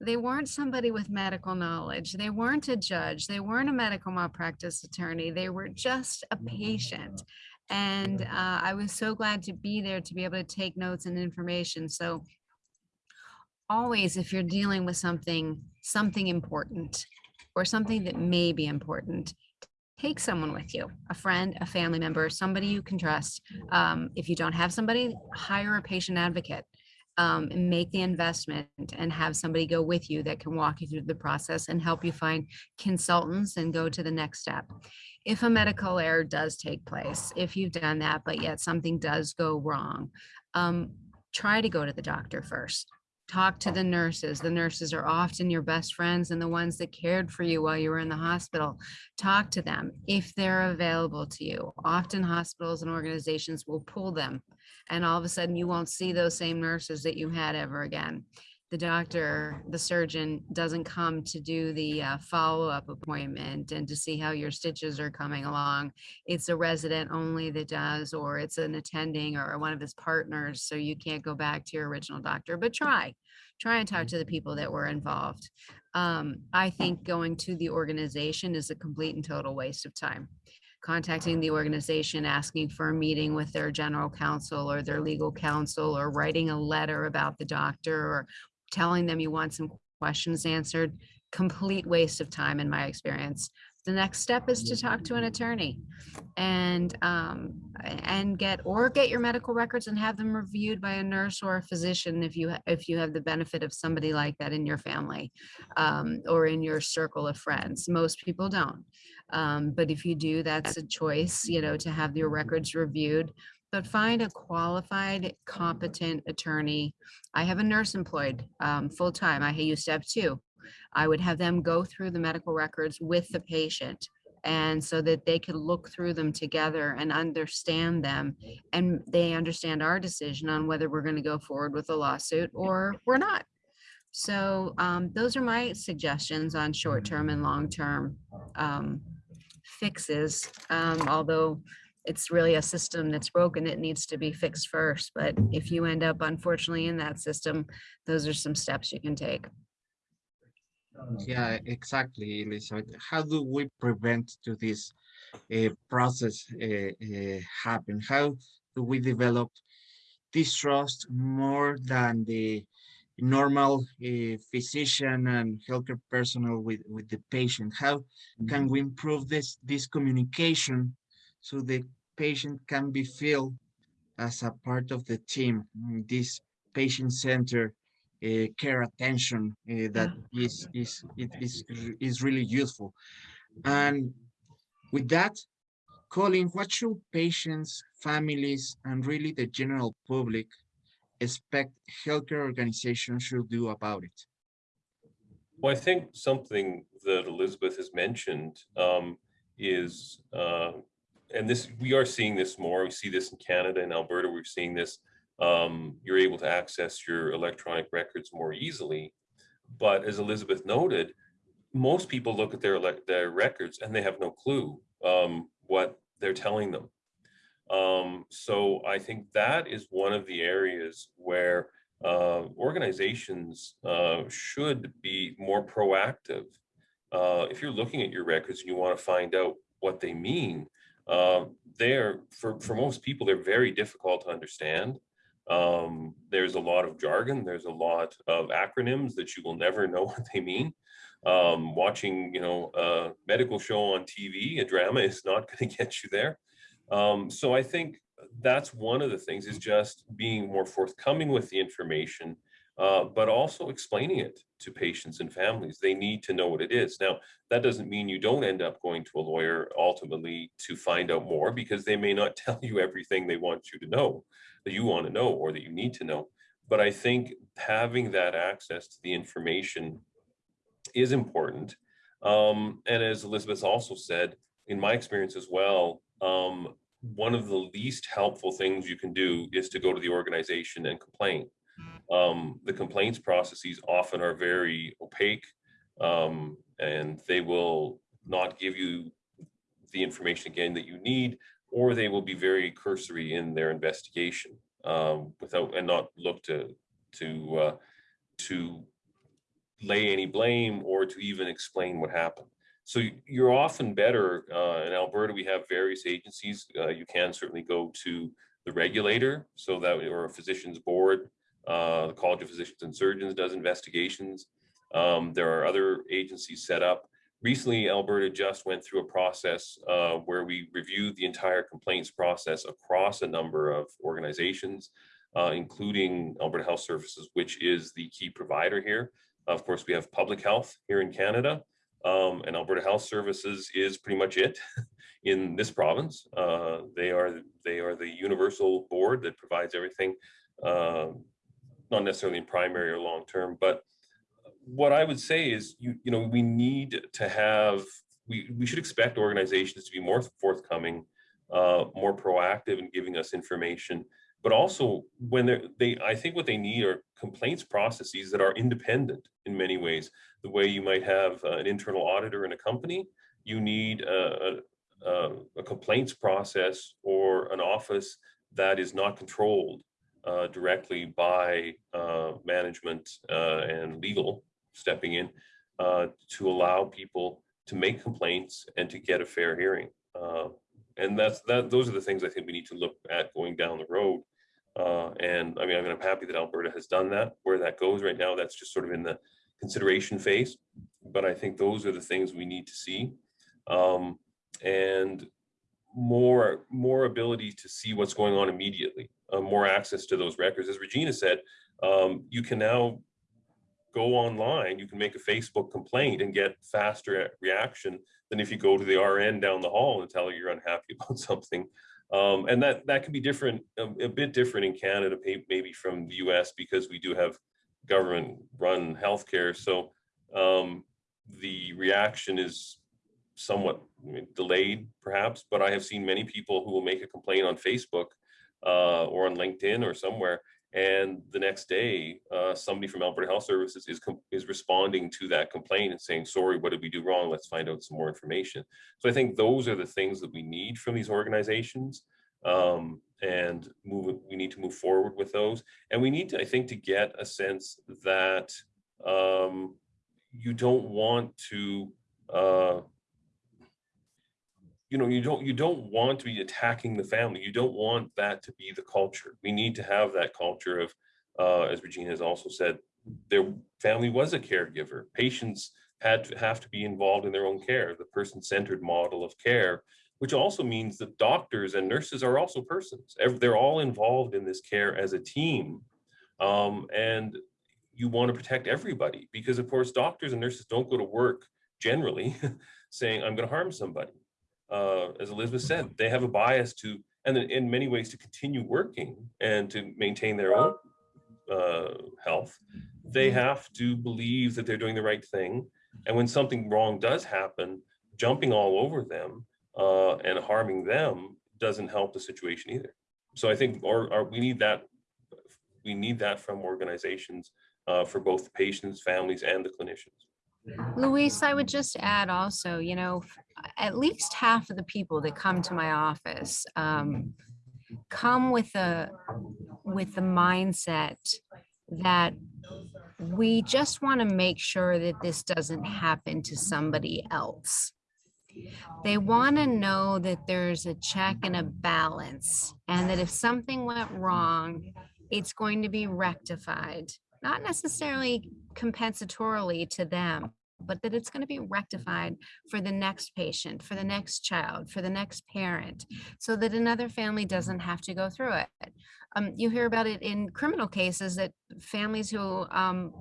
They weren't somebody with medical knowledge. They weren't a judge. They weren't a medical malpractice attorney. They were just a patient. And uh, I was so glad to be there to be able to take notes and information. So always if you're dealing with something something important or something that may be important take someone with you a friend a family member somebody you can trust. Um, if you don't have somebody hire a patient advocate um, and make the investment and have somebody go with you that can walk you through the process and help you find consultants and go to the next step. If a medical error does take place if you've done that but yet something does go wrong um, try to go to the doctor first talk to the nurses. The nurses are often your best friends and the ones that cared for you while you were in the hospital. Talk to them if they're available to you. Often hospitals and organizations will pull them and all of a sudden you won't see those same nurses that you had ever again. The doctor, the surgeon doesn't come to do the uh, follow-up appointment and to see how your stitches are coming along. It's a resident only that does, or it's an attending or one of his partners. So you can't go back to your original doctor, but try, try and talk to the people that were involved. Um, I think going to the organization is a complete and total waste of time contacting the organization, asking for a meeting with their general counsel or their legal counsel, or writing a letter about the doctor, or telling them you want some questions answered, complete waste of time in my experience. The next step is to talk to an attorney and um, and get or get your medical records and have them reviewed by a nurse or a physician if you if you have the benefit of somebody like that in your family um, or in your circle of friends. Most people don't. Um, but if you do, that's a choice, you know, to have your records reviewed but find a qualified, competent attorney. I have a nurse employed um, full time. I to have two. I would have them go through the medical records with the patient and so that they could look through them together and understand them and they understand our decision on whether we're going to go forward with a lawsuit or we're not. So um, those are my suggestions on short-term and long-term um, fixes. Um, although it's really a system that's broken, it needs to be fixed first. But if you end up unfortunately in that system, those are some steps you can take. Yeah, exactly, Elizabeth. How do we prevent to this uh, process uh, uh, happen? How do we develop distrust more than the normal uh, physician and healthcare personnel with, with the patient? How can we improve this, this communication so the patient can be feel as a part of the team, this patient-centered uh, care attention uh, that is is it is is really useful. And with that, Colin, what should patients, families, and really the general public expect healthcare organizations should do about it? Well, I think something that Elizabeth has mentioned um, is, uh, and this we are seeing this more. We see this in Canada and Alberta. We're seeing this um, you're able to access your electronic records more easily. But as Elizabeth noted, most people look at their their records and they have no clue um, what they're telling them. Um, so I think that is one of the areas where uh, organizations uh, should be more proactive. Uh, if you're looking at your records and you want to find out what they mean, uh, they're for for most people they're very difficult to understand. Um, there's a lot of jargon. There's a lot of acronyms that you will never know (laughs) what they mean. Um, watching, you know, a medical show on TV, a drama is not going (laughs) to get you there. Um, so I think that's one of the things is just being more forthcoming with the information, uh, but also explaining it to patients and families. They need to know what it is. Now, that doesn't mean you don't end up going to a lawyer ultimately to find out more because they may not (laughs) tell you everything they want you to know that you want to know or that you need to know. But I think having that access to the information is important. Um, and as Elizabeth also said, in my experience as well, um, one of the least helpful things you can do is to go to the organization and complain. Um, the complaints processes often are very opaque um, and they will not give you the information again that you need or they will be very cursory in their investigation um, without and not look to to uh, to lay any blame or to even explain what happened. So you're often better uh, in Alberta. We have various agencies. Uh, you can certainly go to the regulator, so that or a physician's board. Uh, the College of Physicians and Surgeons does investigations. Um, there are other agencies set up recently Alberta just went through a process uh, where we reviewed the entire complaints process across a number of organizations, uh, including Alberta Health Services, which is the key provider here. Of course, we have public health here in Canada, um, and Alberta Health Services is pretty much it (laughs) in this province. Uh, they are they are the universal board that provides everything, uh, not necessarily in primary or long term, but what I would say is, you you know, we need to have we we should expect organizations to be more forthcoming, uh, more proactive in giving us information. but also when they're, they, I think what they need are complaints processes that are independent in many ways. The way you might have uh, an internal auditor in a company, you need a, a, a complaints process or an office that is not controlled uh, directly by uh, management uh, and legal stepping in uh, to allow people to make complaints and to get a fair hearing. Uh, and that's that. Those are the things I think we need to look at going down the road. And I mean, I mean, I'm happy that Alberta has done that. Where that goes right now, that's just sort of in the consideration phase. But I think those are the things we need to see. Um, and more more ability to see what's going on immediately, uh, more access to those records. As Regina said, um, you can now go online, you can make a Facebook complaint and get faster reaction than if you go to the RN down the hall and tell her you're unhappy (laughs) about something. Um, and that that can be different, a, a, bit different in Canada, maybe from the US because we do have government run healthcare. So um, the reaction is somewhat delayed perhaps, but I have seen many people who will make a complaint on Facebook uh, or on LinkedIn or somewhere and the next day, uh, somebody from Alberta Health Services is, is responding to that complaint and saying, sorry, what did we do wrong? Let's find out some more information. So I think those are the things that we need from these organizations. Um, and move, we need to move forward with those. And we need to, I think, to get a sense that um, you don't want to uh, you know, you don't you don't want to be attacking the family. You don't want that to be the culture. We need to have that culture of, uh, as Regina has also said, their family was a caregiver. Patients had to have to be involved in their own care, the person-centered model of care, which also means that doctors and nurses are also persons. They're all involved in this care as a team. Um, and you want to protect everybody because of course, doctors and nurses don't go to work generally (laughs) saying, I'm going to harm somebody uh, as Elizabeth said, they have a bias to, and in many ways to continue working and to maintain their own uh, health, they mm-hmm. have to believe that they're doing the right thing. And when something wrong does happen, jumping all over them uh, and harming them doesn't help the situation either. So I think or, or we need that we need that from organizations uh, for both the patients, families, and the clinicians. Luis, I would just add also, you know, at least half of the people that come to my office um, come with a with the mindset that we just want to make sure that this doesn't happen to somebody else. They want to know that there's a check and a balance and that if something went wrong, it's going to be rectified not necessarily compensatorily to them, but that it's going to be rectified for the next patient, for the next child, for the next parent, so that another family doesn't have to go through it. Um, you hear about it in criminal cases that families who um,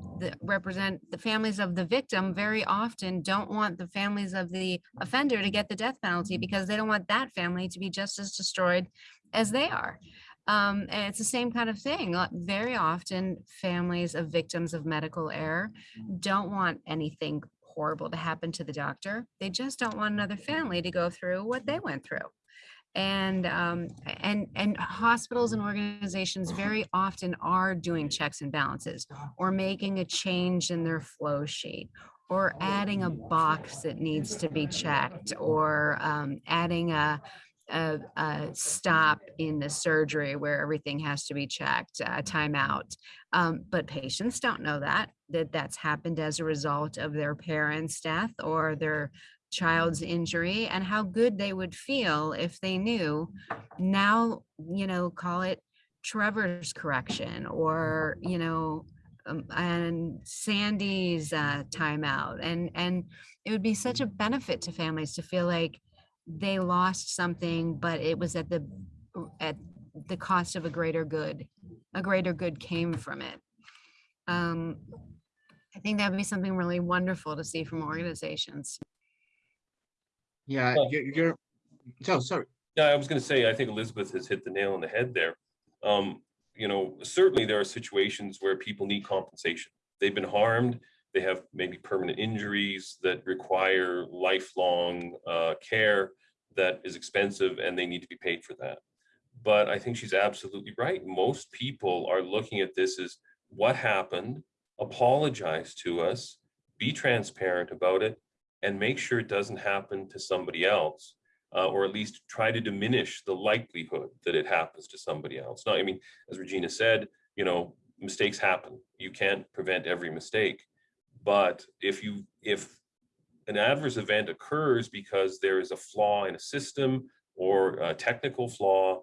represent the families of the victim very often don't want the families of the offender to get the death penalty because they don't want that family to be just as destroyed as they are. Um, and it's the same kind of thing. Very often, families of victims of medical error don't want anything horrible to happen to the doctor. They just don't want another family to go through what they went through. And um, and and hospitals and organizations very often are doing checks and balances, or making a change in their flow sheet, or adding a box that needs to be checked, or um, adding a a, a, stop in the surgery where everything has to be checked, a timeout. Um, but patients don't know that, that that's happened as a result of their parent's death or their child's injury and how good they would feel if they knew now, you know, call it Trevor's correction or, you know, um, and Sandy's uh, timeout. And, and it would be such a benefit to families to feel like they lost something, but it was at the at the cost of a greater good. A greater good came from it. Um, I think that would be something really wonderful to see from organizations. Yeah, well, you're, you're so sorry. Yeah, I was going to say, I think Elizabeth has hit the nail on the head there. Um, you know, certainly there are situations where people need compensation. They've been harmed they have maybe permanent injuries that require lifelong uh, care that is expensive and they need to be paid for that. but I think she's absolutely right. Most people are looking at this as what happened, apologize to us, be transparent about it, and make sure it doesn't happen to somebody else, uh, or at least try to diminish the likelihood that it happens to somebody else. Now, I mean, as Regina said, you know, mistakes happen. You can't prevent every mistake. But if you if an adverse event occurs because there is a flaw in a system or a technical flaw,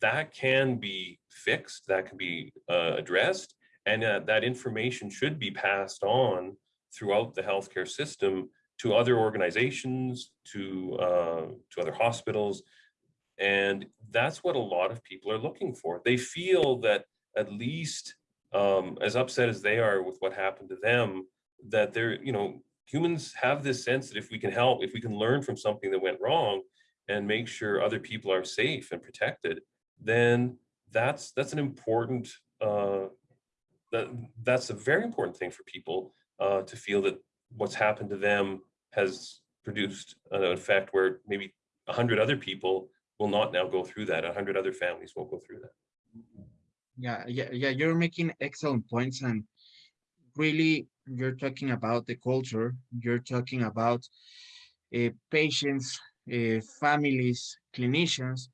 that can be fixed, that can be uh, addressed, and uh, that information should be passed on throughout the healthcare system to other organizations, to, uh, to other hospitals. And that's what a lot of people are looking for. They feel that at least um, as upset as they are with what happened to them, that they're, you know, humans have this sense that if we can help, if we can learn from something that went wrong and make sure other people are safe and protected, then that's that's an important uh, that that's a very important thing for people uh, to feel that what's happened to them has produced an effect where maybe a hundred other people will not now go through that. A hundred other families won't go through that. Yeah, yeah, yeah. You're making excellent points, and really, you're talking about the culture. You're talking about uh, patients, uh, families, clinicians.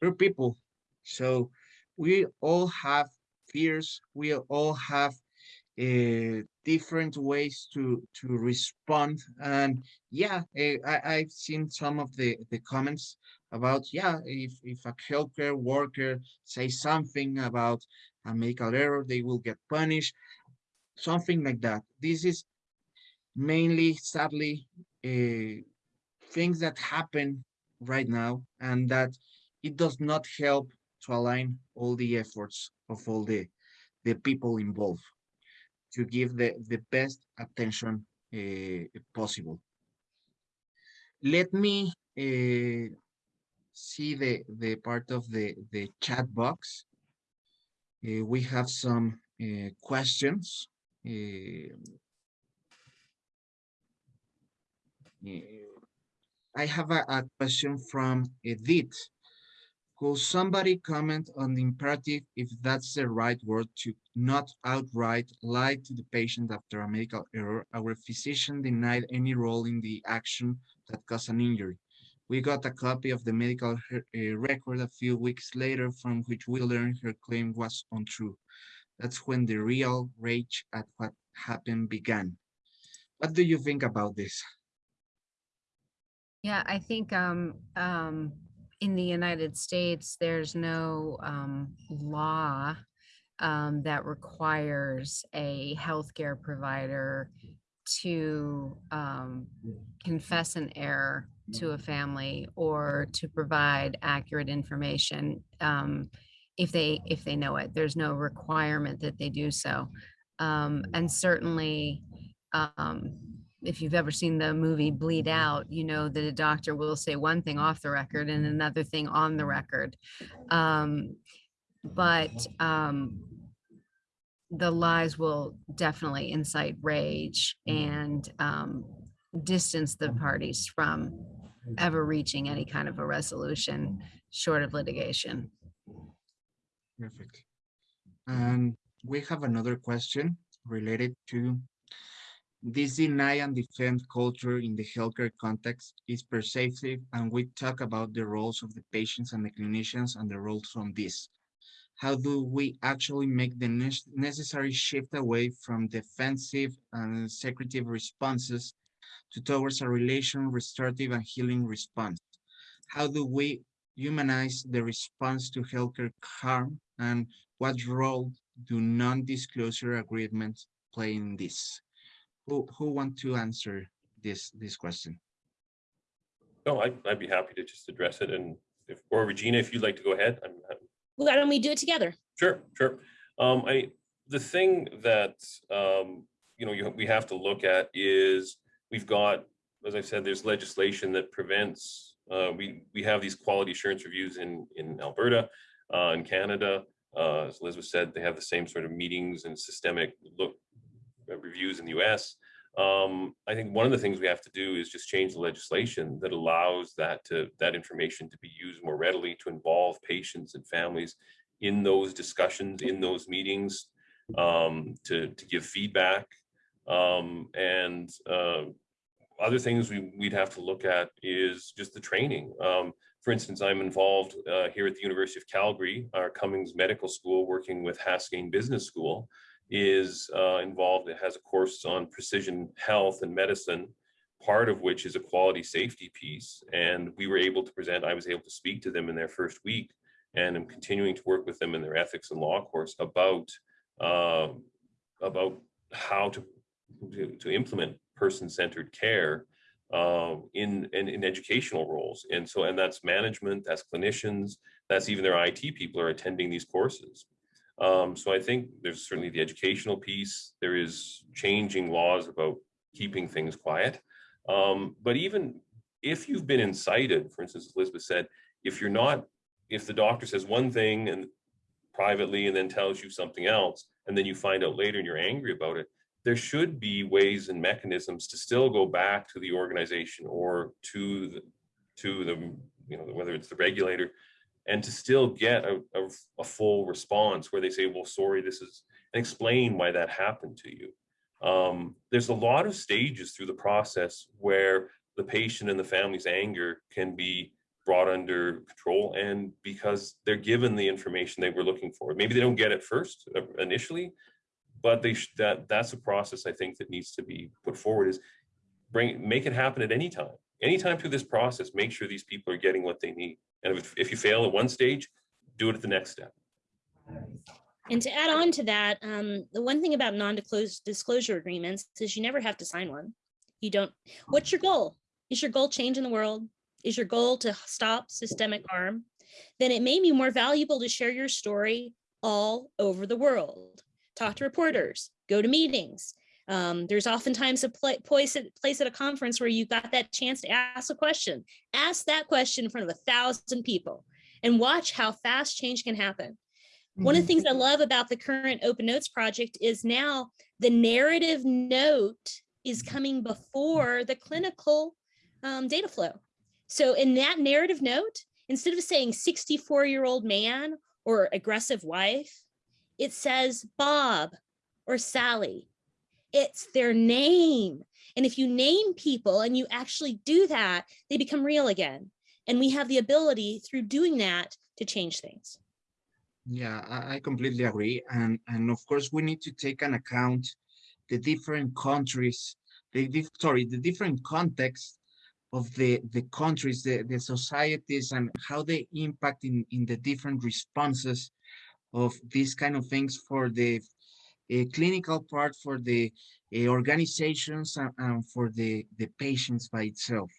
We're people, so we all have fears. We all have uh, different ways to to respond. And yeah, I, I've seen some of the the comments about yeah, if if a healthcare worker says something about a medical error, they will get punished, something like that. This is mainly, sadly, uh, things that happen right now, and that it does not help to align all the efforts of all the the people involved to give the, the best attention uh, possible. Let me uh, see the, the part of the, the chat box. Uh, we have some questions. I have a, a question from Edith. Could somebody comment on the imperative, if that's the right word, to not outright lie to the patient after a medical error? Our physician denied any role in the action that caused an injury. We got a copy of the medical uh, record a few weeks later from which we learned her claim was untrue. That's when the real rage at what happened began. What do you think about this? Yeah, I think um, um, in the United States, there's no um, law um, that requires a healthcare provider to um, confess an error to a family or to provide accurate information um, if they if they know it. There's no requirement that they do so, um, and certainly um, if you've ever seen the movie Bleed Out, you know that a doctor will say one thing off the record and another thing on the record. Um, but um, the lies will definitely incite rage and um, distance the parties from ever reaching any kind of a resolution short of litigation. Perfect. And we have another question related to this deny and defend culture in the healthcare context is pervasive, and we talk about the roles of the patients and the clinicians and the roles from this. How do we actually make the ne necessary shift away from defensive and secretive responses to towards a relation restorative and healing response? How do we humanize the response to healthcare harm and what role do non-disclosure agreements play in this? who who want to answer this this question? No, I'd, I'd be happy to just address it. And if, or Regina, if you'd like to go ahead, I'm, I'm Why don't we do it together? Sure, sure. Um, I the thing that um, you know you, we have to look at is we've got, as I said, there's legislation that prevents. Uh, we we have these quality assurance reviews in in Alberta, uh, in Canada. Uh, as Elizabeth said, they have the same sort of meetings and systemic look uh, reviews in the US. Um, I think one of the things we have to do is just change the legislation that allows that to that information to be used more readily to involve patients and families in those discussions, in those meetings, um, to, to give feedback. Um, and uh, other things we, would have to look at is just the training. For instance, I'm involved uh, here at the University of Calgary, our Cummings Medical School, working with Haskayne Business School, is uh, involved. It has a course on precision health and medicine, part of which is a quality safety piece. And we were able to present, I was able to speak to them in their first week and I'm continuing to work with them in their ethics and law course about uh, about how to, to, to implement person-centered care uh, in, in, in educational roles. And so, and that's management, that's clinicians, that's even their IT people are attending these courses. Um, so I think there's certainly the educational piece. There is changing laws about keeping things quiet. Um, but even if you've been incited, for instance, as Elizabeth said, if you're not, if the doctor says one thing and privately and then tells you something else, and then you find out later and you're angry about it, there should be ways and mechanisms to still go back to the organization or to the, to the, you know, whether it's the regulator and to still get a, a, a, full response where they say, well, sorry, this is, and explain why that happened to you. Um, there's a lot of stages through the process where the patient and the family's anger can be brought under control and because they're given the information they were looking for. Maybe they don't get it first uh, initially, but they that that's a process I think that needs to be put forward is bring make it happen at any time. Anytime through this process, make sure these people are getting what they need. And if, if you fail at one stage, do it at the next step. And to add on to that, um, the one thing about non-disclosure agreements is you never have to sign one. You don't, what's your goal? Is your goal change in the world? Is your goal to stop systemic harm? Then it may be more valuable to share your story all over the world. Talk to reporters, go to meetings, um, there's oftentimes a place at, place at a conference where you got that chance to ask a question. Ask that question in front of a thousand people and watch how fast change can happen. One of the things I mm-hmm. love about the current Open Notes project is now the narrative note is coming before the clinical um, data flow. So in that narrative note, instead of saying 64 year old man or aggressive wife, it says Bob or Sally it's their name. And if you name people and you actually do that, they become real again. And we have the ability through doing that to change things. Yeah, I completely agree. And, and of course, we need to take an account the different countries, the sorry, the different context of the, the countries, the, the societies, and how they impact in, in the different responses of these kind of things for the a clinical part for the uh, organizations and, and, for the, the patients by itself.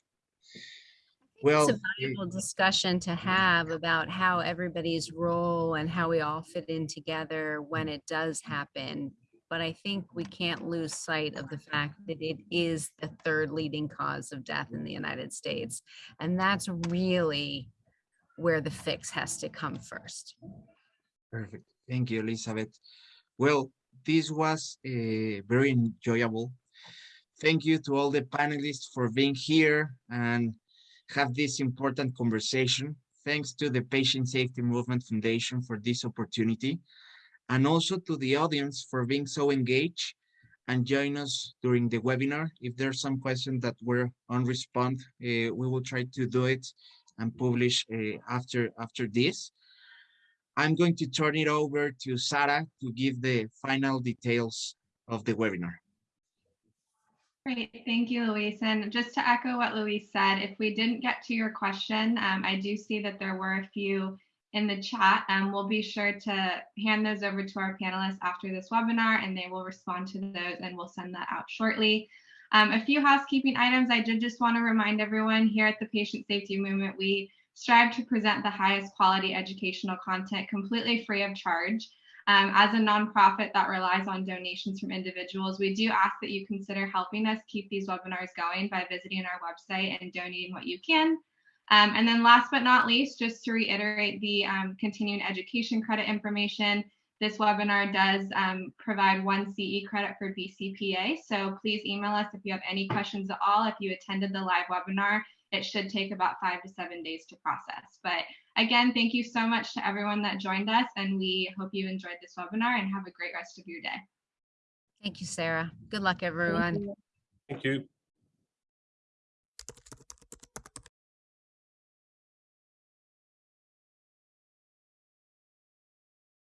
Well, it's a valuable uh, discussion to have about how everybody's role and how we all fit in together when it does happen. But I think we can't lose sight of the fact that it is the third leading cause of death in the United States. And that's really where the fix has to come first. Perfect. Thank you, Elizabeth. Well, this was uh, very enjoyable. Thank you to all the panelists for being here and have this important conversation. Thanks to the Patient Safety Movement Foundation for this opportunity, and also to the audience for being so engaged and join us during the webinar. If there's some questions that were unresponded, uh, we will try to do it and publish uh, after after this. I'm going to turn it over to Sarah to give the final details of the webinar. Great, thank you, Luis. And just to echo what Luis said, if we didn't get to your question, um, I do see that there were a few in the chat. Um, we'll be sure to hand those over to our panelists after this webinar and they will respond to those and we'll send that out shortly. Um, a few housekeeping items. I did just want to remind everyone here at the Patient Safety Movement, we strive to present the highest quality educational content completely free of charge. Um, as a nonprofit that relies on donations from individuals, we do ask that you consider helping us keep these webinars going by visiting our website and donating what you can. Um, and then last but not least, just to reiterate the um, continuing education credit information, This webinar does um, provide one CE credit for BCPA, so please email us if you have any questions at all. If you attended the live webinar, it should take about five to seven days to process. But again, thank you so much to everyone that joined us, and we hope you enjoyed this webinar and have a great rest of your day. Thank you, Sarah. Good luck, everyone. you. Thank you.